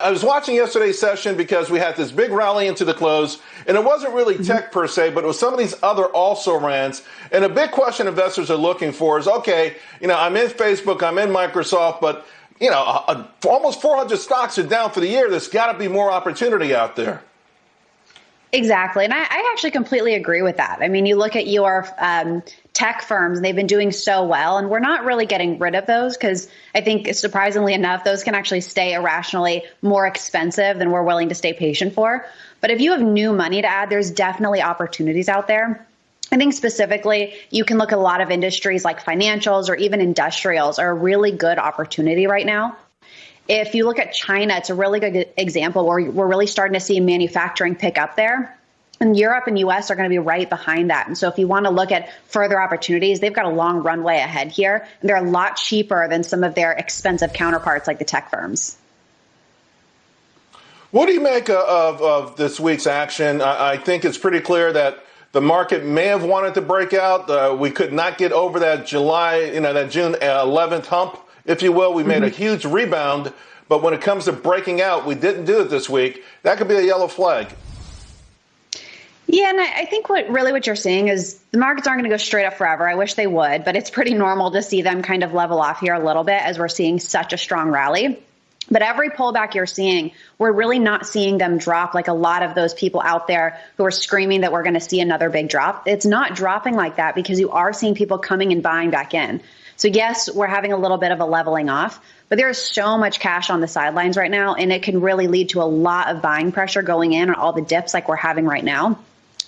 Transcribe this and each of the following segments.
I was watching yesterday's session because we had this big rally into the close, and it wasn't really mm-hmm. tech per se, but it was some of these other also rans. And a big question investors are looking for is, okay, you know, I'm in Facebook, I'm in Microsoft, but you know, a, a, almost 400 stocks are down for the year. There's got to be more opportunity out there. Exactly. And I, I, actually completely agree with that. I mean, you look at your um, tech firms, they've been doing so well, and we're not really getting rid of those because I think surprisingly enough, those can actually stay irrationally more expensive than we're willing to stay patient for. But if you have new money to add, there's definitely opportunities out there. I think specifically, you can look at a lot of industries like financials or even industrials are a really good opportunity right now. If you look at China, it's a really good example where we're really starting to see manufacturing pick up there. And Europe and US are going to be right behind that. And so if you want to look at further opportunities, they've got a long runway ahead here. And they're a lot cheaper than some of their expensive counterparts like the tech firms. What do you make of, of this week's action? I, I think it's pretty clear that the market may have wanted to break out. Uh, we could not get over that July, you know, that June 11th hump if you will. We made mm-hmm. a huge rebound, but when it comes to breaking out, we didn't do it this week. That could be a yellow flag. Yeah, and I think what really what you're seeing is the markets aren't going to go straight up forever. I wish they would, but it's pretty normal to see them kind of level off here a little bit as we're seeing such a strong rally. But every pullback you're seeing, we're really not seeing them drop like a lot of those people out there who are screaming that we're going to see another big drop. It's not dropping like that because you are seeing people coming and buying back in. So yes, we're having a little bit of a leveling off, but there is so much cash on the sidelines right now, and it can really lead to a lot of buying pressure going in on all the dips like we're having right now.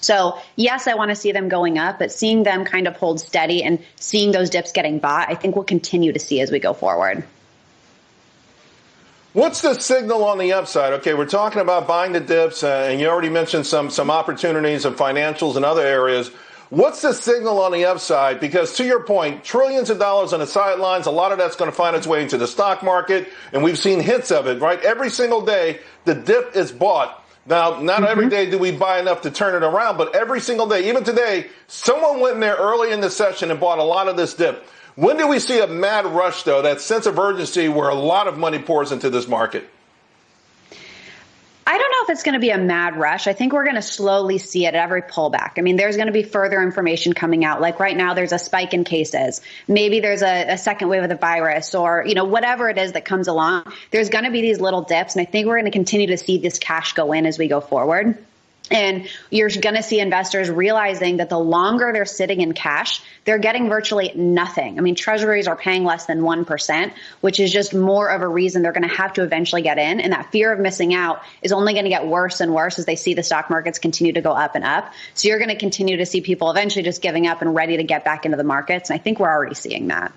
So, yes, I want to see them going up, but seeing them kind of hold steady and seeing those dips getting bought, I think we'll continue to see as we go forward. What's the signal on the upside? Okay, we're talking about buying the dips, uh, and you already mentioned some some opportunities and financials and other areas. What's the signal on the upside? Because to your point, trillions of dollars on the sidelines, a lot of that's going to find its way into the stock market, and we've seen hints of it, right? Every single day, the dip is bought. Now, not mm-hmm. every day do we buy enough to turn it around, but every single day, even today, someone went in there early in the session and bought a lot of this dip. When do we see a mad rush, though, that sense of urgency where a lot of money pours into this market? I don't know if it's going to be a mad rush. I think we're going to slowly see it at every pullback. I mean, there's going to be further information coming out. Like right now, there's a spike in cases. Maybe there's a, a second wave of the virus or, you know, whatever it is that comes along. There's going to be these little dips. And I think we're going to continue to see this cash go in as we go forward. And you're going to see investors realizing that the longer they're sitting in cash, they're getting virtually nothing. I mean, treasuries are paying less than 1%, which is just more of a reason they're going to have to eventually get in. And that fear of missing out is only going to get worse and worse as they see the stock markets continue to go up and up. So you're going to continue to see people eventually just giving up and ready to get back into the markets. And I think we're already seeing that.